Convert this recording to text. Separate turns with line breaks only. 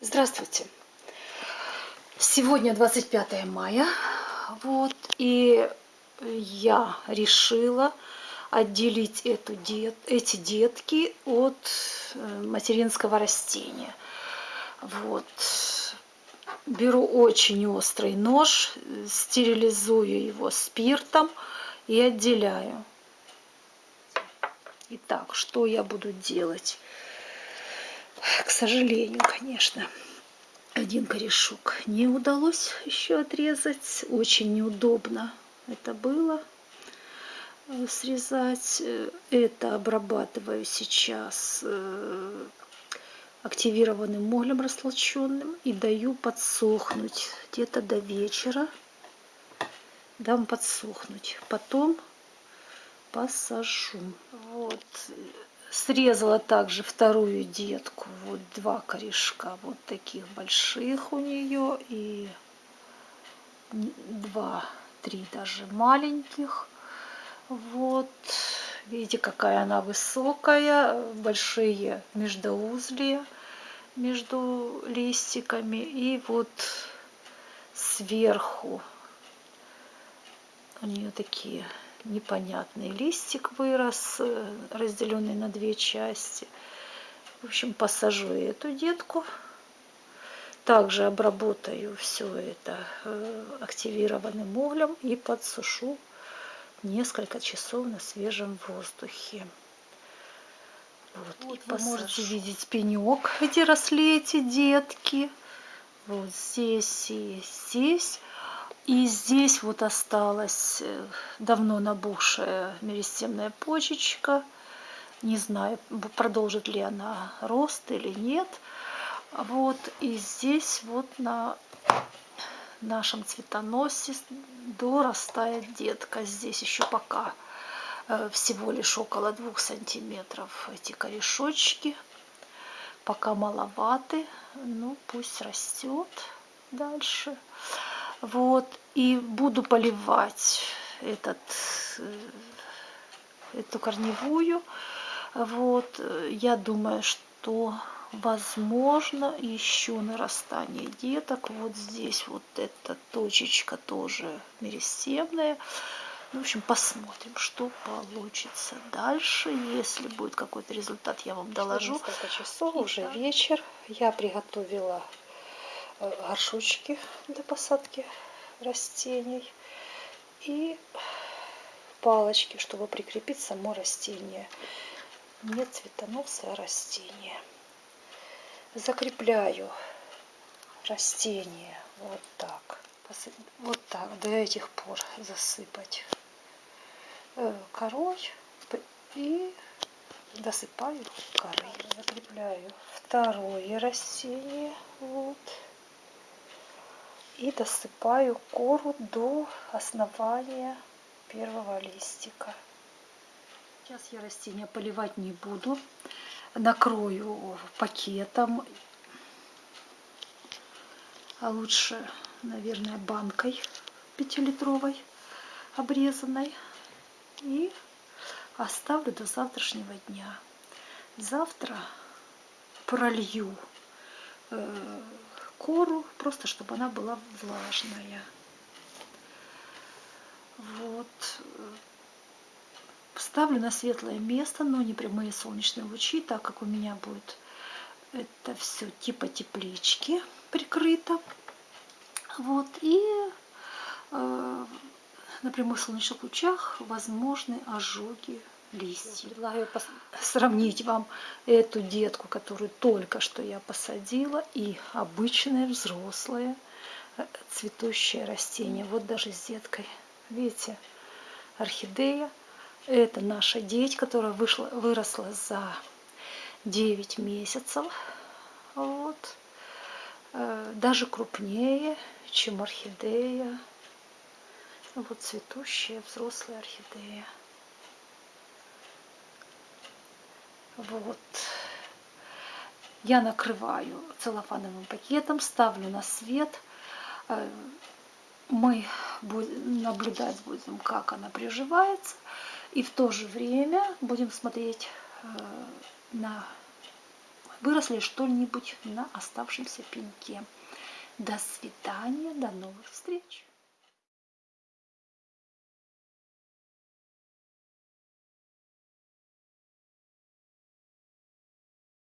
Здравствуйте! Сегодня 25 мая, вот, и я решила отделить эту дет, эти детки от э, материнского растения. Вот. Беру очень острый нож, стерилизую его спиртом и отделяю. Итак, что я буду делать? К сожалению, конечно, один корешок не удалось еще отрезать. Очень неудобно это было э, срезать. Это обрабатываю сейчас э, активированным молем растолченным и даю подсохнуть где-то до вечера. Дам подсохнуть. Потом посажу. Вот Срезала также вторую детку. Вот два корешка вот таких больших у нее. И два, три даже маленьких. Вот. Видите, какая она высокая. Большие междоузлия между листиками. И вот сверху у нее такие непонятный листик вырос, э, разделенный на две части. В общем, посажу эту детку. Также обработаю все это э, активированным углем и подсушу несколько часов на свежем воздухе. Вот, вот вы можете видеть пенек, где росли эти детки. Вот здесь и здесь. И здесь вот осталась э, давно набухшая меристемная почечка. Не знаю, продолжит ли она рост или нет. Вот, и здесь вот на нашем цветоносе дорастает детка. Здесь еще пока э, всего лишь около двух сантиметров эти корешочки. Пока маловаты, ну пусть растет дальше. Вот, и буду поливать этот, э, эту корневую. Вот, я думаю, что возможно еще нарастание деток. Вот здесь вот эта точечка тоже меристемная. В общем, посмотрим, что получится дальше. Если будет какой-то результат, я вам доложу.
Несколько часов, уже вечер. Я приготовила Э, горшочки для посадки растений и палочки, чтобы прикрепить само растение. Не цветоносное растение. Закрепляю растение вот так. Вот так, до этих пор засыпать э, корой и досыпаю корой. Закрепляю второе растение. Вот и досыпаю кору до основания первого листика.
Сейчас я растения поливать не буду. Накрою пакетом, а лучше, наверное, банкой пятилитровой обрезанной. И оставлю до завтрашнего дня. Завтра пролью э, кору, просто чтобы она была влажная. Вот. Ставлю на светлое место, но не прямые солнечные лучи, так как у меня будет это все типа теплички прикрыто. Вот. И э, на прямых солнечных лучах возможны ожоги листьев. Предлагаю сравнить вам эту детку, которую только что я посадила, и обычное взрослое э, цветущее растение. Вот даже с деткой. Видите, орхидея. Это наша деть, которая вышла, выросла за 9 месяцев. Вот. Э, даже крупнее, чем орхидея. Вот цветущая взрослая орхидея. Вот. Я накрываю целлофановым пакетом, ставлю на свет. Э, мы наблюдать будем, как она приживается. И в то же время будем смотреть э, на выросли что-нибудь на оставшемся пеньке. До свидания, до новых встреч!